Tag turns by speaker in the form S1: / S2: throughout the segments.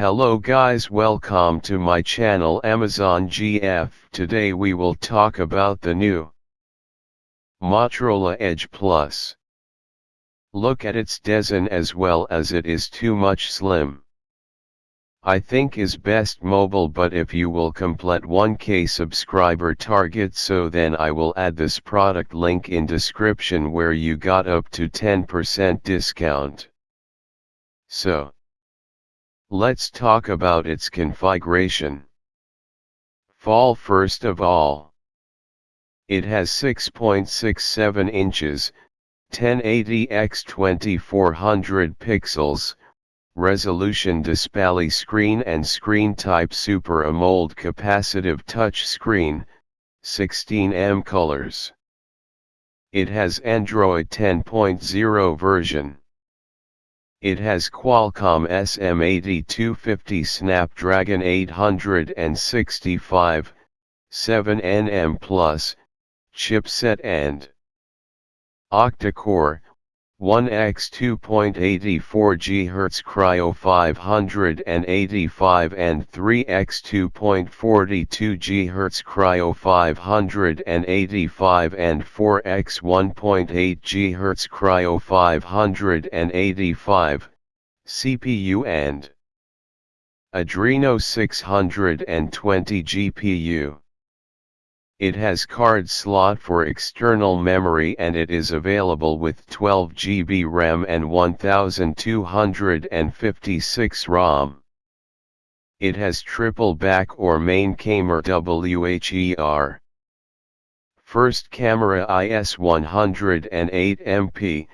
S1: Hello guys welcome to my channel Amazon GF. Today we will talk about the new Motorola Edge Plus. Look at its design as well as it is too much slim. I think is best mobile but if you will complete 1k subscriber target so then I will add this product link in description where you got up to 10% discount. So, let's talk about its configuration. Fall first of all. It has 6.67 inches, 1080 x 2400 pixels, resolution display screen and screen type Super AMOLED capacitive touch screen, 16M colors. It has Android 10.0 version. It has Qualcomm SM8250 Snapdragon 865, 7nm Plus, chipset and octa-core, 1x 2.84 GHz Kryo 585 and 3x 2.42 GHz Kryo 585 and 4x 1.8 GHz Kryo 585, CPU and Adreno 620 GPU. It has card slot for external memory and it is available with 12 GB RAM and 1256 ROM. It has triple back or main camera WHER. First camera IS 108 MP,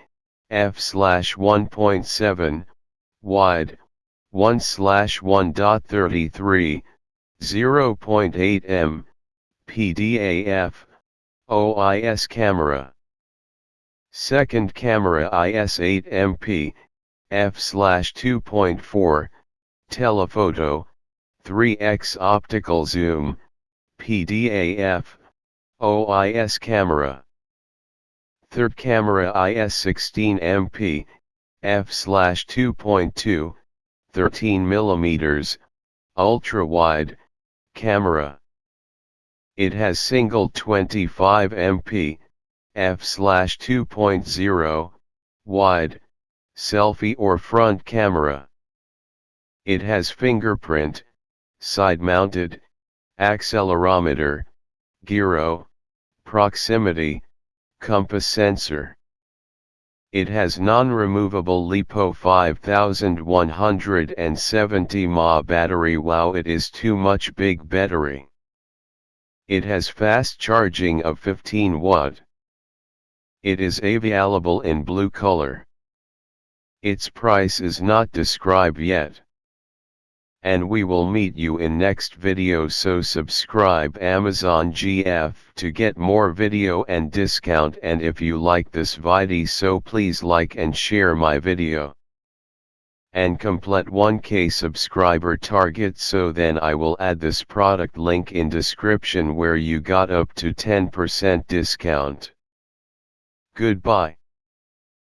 S1: f/1.7, wide, 1/1.33, 0.8 m, PDAF, OIS camera. Second camera IS8MP, f/2.4, telephoto, 3x optical zoom, PDAF, OIS camera. Third camera IS16MP, f/2.2, 13 mm, ultra wide, camera. It has single 25 MP, f/2.0, wide, selfie or front camera. It has fingerprint, side-mounted, accelerometer, gyro, proximity, compass sensor. It has non-removable LiPo 5170 mAh battery wow it is too much big battery. It has fast charging of 15 watt. It is available in blue color. Its price is not described yet. And we will meet you in next video so subscribe Amazon GF to get more video and discount and if you like this video so please like and share my video and complete 1k subscriber target so then I will add this product link in description where you got up to 10% discount. Goodbye.